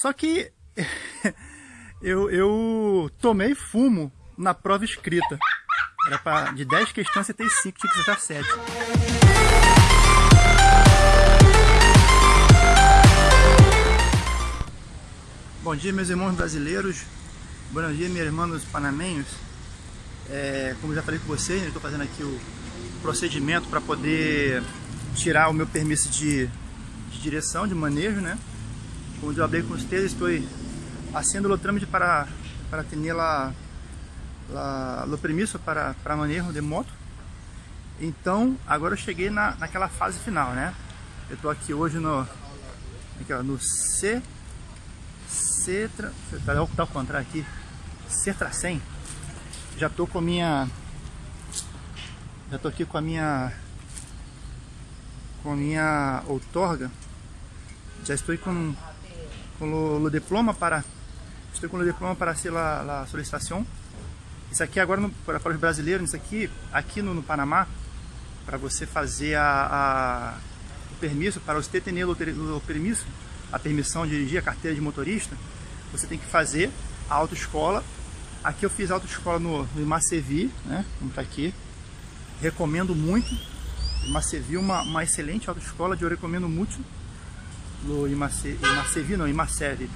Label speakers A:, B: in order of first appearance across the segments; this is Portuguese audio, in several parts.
A: Só que eu, eu tomei fumo na prova escrita. Era pra, de 10 questões você tem 5, tinha que acertar 7. Bom dia meus irmãos brasileiros, bom dia meus irmãos panamenhos. É, como já falei com vocês, estou fazendo aqui o procedimento para poder tirar o meu permisso de, de direção, de manejo, né? Como eu hablei com vocês, estou haciendo o trâmite para, para ter la, la, o permisso para, para manejo de moto. Então, agora eu cheguei na, naquela fase final, né? Eu estou aqui hoje no, aqui, ó, no C, C, tá ao contrário aqui, Cetra 100. Já estou com a minha, já estou aqui com a minha, com a minha outorga. Já estou com com o, diploma para estou com o diploma para ser a solicitação. Isso aqui agora no, para, para, os brasileiros, isso aqui aqui no, no Panamá para você fazer a, a, o permisso para você ter o, o permisso, a permissão de dirigir a carteira de motorista, você tem que fazer a autoescola. Aqui eu fiz a autoescola no, no Imacevi, né? Como está aqui. Recomendo muito. Imacevi é uma, uma excelente autoescola, eu recomendo muito lo Imacevi, não, Imacevi.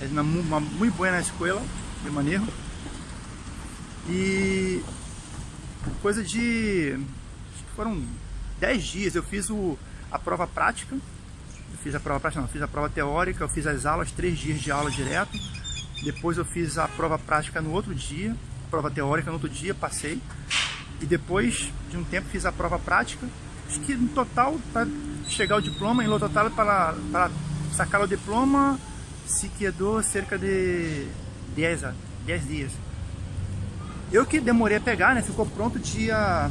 A: É uma, uma muito boa escola, de manejo. E coisa de foram 10 dias eu fiz o, a prova prática eu fiz a prova prática não, fiz a prova teórica eu fiz as aulas, 3 dias de aula direto depois eu fiz a prova prática no outro dia prova teórica no outro dia, passei e depois de um tempo fiz a prova prática acho que no total para chegar o diploma, em lo total para, para sacar o diploma se quedou cerca de 10, 10 dias. Eu que demorei a pegar, né? Ficou pronto dia...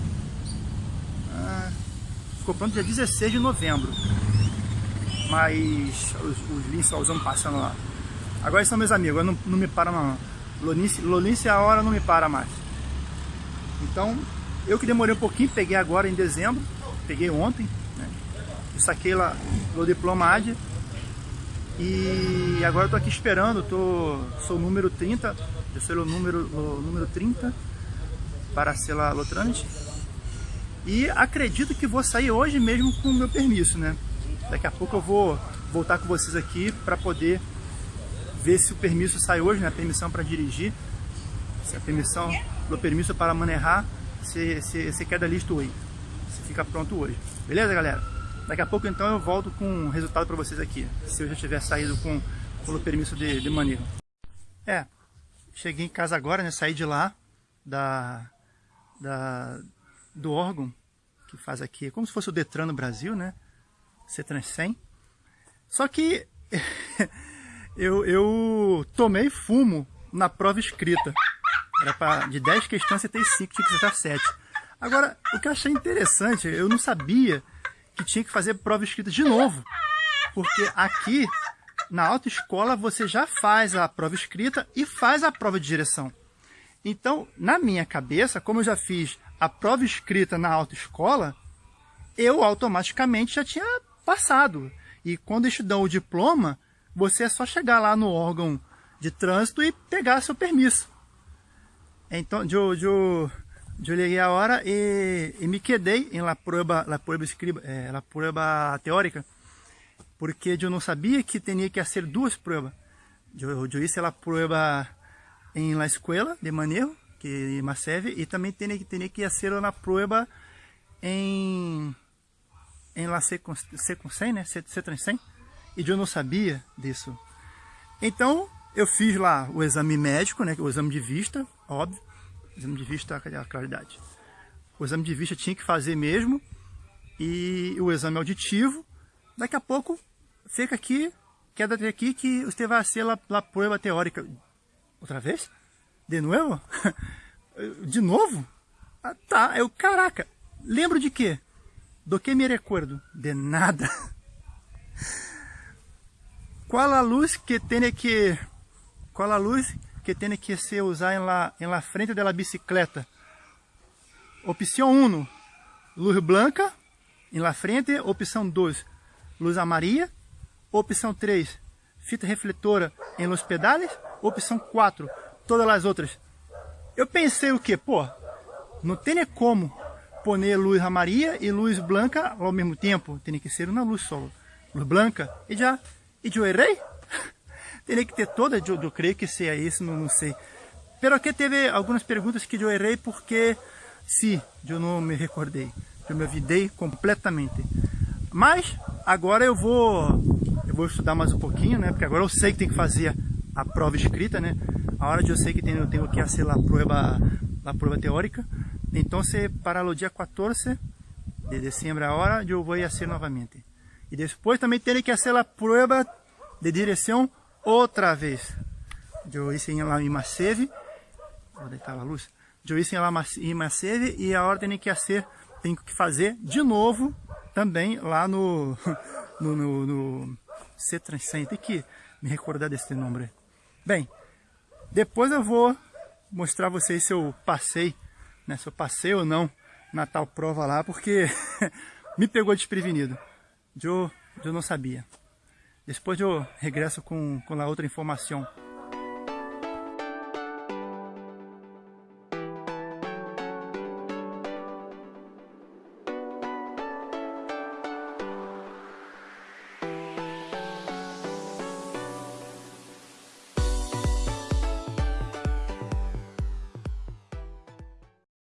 A: Ah, ficou pronto dia 16 de novembro. Mas os, os usando passando lá. Agora são meus amigos, não, não me para não. Lonice, Lonice a hora não me para mais. Então, eu que demorei um pouquinho, peguei agora em dezembro peguei ontem, saquei lá o diploma e agora eu tô aqui esperando, tô, sou o número 30, eu sou o número, o número 30 para ser lá lotrante e acredito que vou sair hoje mesmo com o meu permisso, né? Daqui a pouco eu vou voltar com vocês aqui para poder ver se o permisso sai hoje, né? A permissão para dirigir, se a permissão, o permisso para manejar, se, se, se queda listo hoje se fica pronto hoje. Beleza, galera? Daqui a pouco, então, eu volto com o resultado para vocês aqui, se eu já tiver saído com, com o permisso de, de manejo. É, cheguei em casa agora, né? Saí de lá, da, da, do órgão que faz aqui, é como se fosse o Detran no Brasil, né? Cetran 100. Só que eu, eu tomei fumo na prova escrita. Era pra, de 10 questões você tem 5, tinha que acertar 7. Agora, o que eu achei interessante, eu não sabia que tinha que fazer prova escrita de novo. Porque aqui, na autoescola, você já faz a prova escrita e faz a prova de direção. Então, na minha cabeça, como eu já fiz a prova escrita na autoescola, eu automaticamente já tinha passado. E quando eles dão o diploma, você é só chegar lá no órgão de trânsito e pegar seu permisso. Então, eu, eu, eu liguei a hora e, e, me quedei em la prueba, la prueba, escriba, eh, la prueba teórica, porque eu não sabia que tinha que fazer duas provas. Eu, eu a prueba em la escola de manejo, que me serve, e também tinha, tinha que fazer a prueba em, em la 100, né? C, C 100, e eu não sabia disso. Então, eu fiz lá o exame médico, né? O exame de vista, óbvio exame de vista, a claridade? O exame de vista tinha que fazer mesmo, e o exame auditivo, daqui a pouco fica aqui, queda aqui que você vai ser a, a prova teórica. Outra vez? De novo? de novo? Ah, tá, eu, caraca, lembro de quê? Do que me recuerdo? De nada. Qual a luz que tem que... Qual a luz que tem que ser usar em la, em la frente da bicicleta. Opção 1, luz branca, em la frente. Opção 2, luz amarilla. Opção 3, fita refletora em los pedales, opção 4, todas as outras. Eu pensei o que? Pô, não tem como pôr luz amarilla e luz branca ao mesmo tempo. Tem que ser uma luz só. Luz branca. E já, e eu errei? Tem que ter toda, eu, eu creio que seja isso, não, não sei. Pero aqui teve algumas perguntas que eu errei porque, sim, eu não me recordei. Eu me avidei completamente. Mas, agora eu vou eu vou estudar mais um pouquinho, né? Porque agora eu sei que tem que fazer a prova escrita, né? A hora de eu sei que tenho, eu tenho que fazer a prova, a prova teórica. Então, se para o dia 14 de dezembro a hora, eu vou fazer novamente. E depois também terei que fazer a prova de direção outra vez. Eu hice em Maceve. Onde estava a luz? Eu hice Maceve e a hora tem que fazer, tenho que fazer de novo também lá no, no, no, no C300. Tem que me recordar desse nome. Bem, depois eu vou mostrar a vocês se eu passei, né, se eu passei ou não na tal prova lá, porque me pegou desprevenido. Eu, eu não sabia. Depois eu regresso com, com a outra informação.